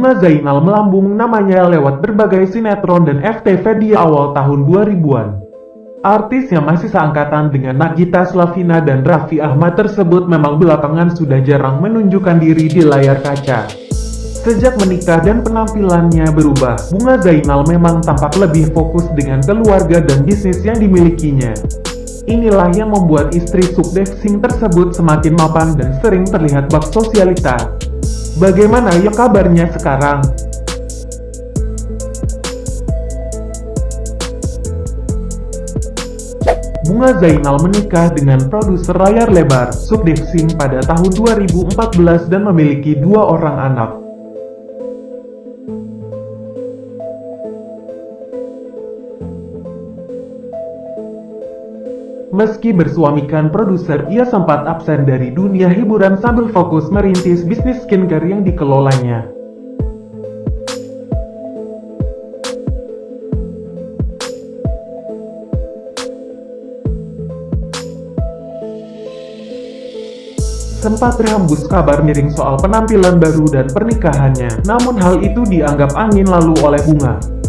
Bunga Zainal melambung namanya lewat berbagai sinetron dan FTV di awal tahun 2000-an. Artis yang masih seangkatan dengan Nagita Slavina dan Raffi Ahmad tersebut memang belakangan sudah jarang menunjukkan diri di layar kaca. Sejak menikah dan penampilannya berubah, Bunga Zainal memang tampak lebih fokus dengan keluarga dan bisnis yang dimilikinya. Inilah yang membuat istri Sukdev Singh tersebut semakin mapan dan sering terlihat bak sosialita. Bagaimana ya kabarnya sekarang? Bunga Zainal menikah dengan produser layar lebar, Sukdev Singh pada tahun 2014 dan memiliki dua orang anak. Meski bersuamikan produser, ia sempat absen dari dunia hiburan sambil fokus merintis bisnis skincare yang dikelolanya. Sempat terhembus kabar miring soal penampilan baru dan pernikahannya, namun hal itu dianggap angin lalu oleh Bunga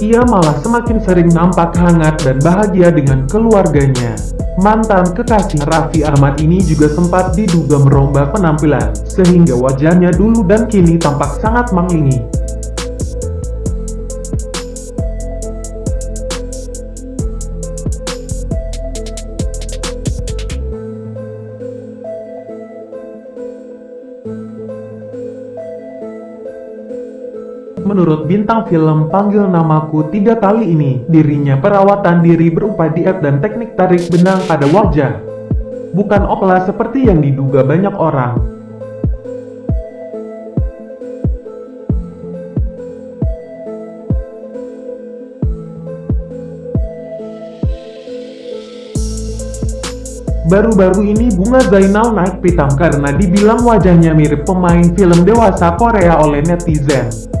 ia malah semakin sering nampak hangat dan bahagia dengan keluarganya. Mantan kekasih Raffi Ahmad ini juga sempat diduga merombak penampilan, sehingga wajahnya dulu dan kini tampak sangat mengingi. Menurut bintang film Panggil Namaku tiga kali ini, dirinya perawatan diri berupa diet dan teknik tarik benang pada wajah. Bukan opla seperti yang diduga banyak orang. Baru-baru ini Bunga Zainal naik pitam karena dibilang wajahnya mirip pemain film dewasa Korea oleh netizen.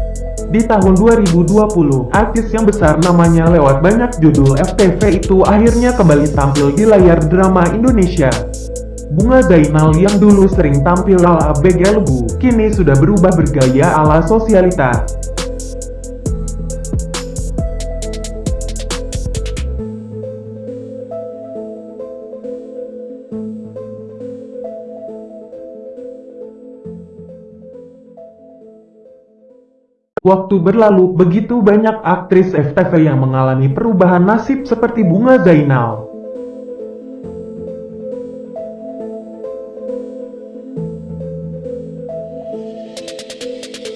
Di tahun 2020, artis yang besar namanya lewat banyak judul FTV itu akhirnya kembali tampil di layar drama Indonesia. Bunga Zainal yang dulu sering tampil ala begelbu, kini sudah berubah bergaya ala sosialita. Waktu berlalu, begitu banyak aktris FTV yang mengalami perubahan nasib seperti Bunga Zainal.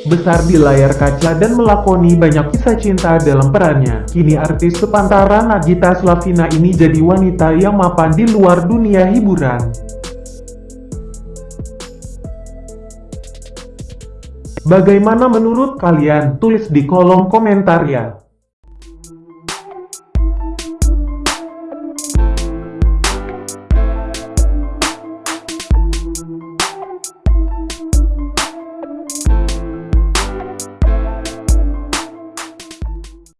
Besar di layar kaca dan melakoni banyak kisah cinta dalam perannya. Kini artis sepantaran Nagita Slavina ini jadi wanita yang mapan di luar dunia hiburan. Bagaimana menurut kalian? Tulis di kolom komentar ya.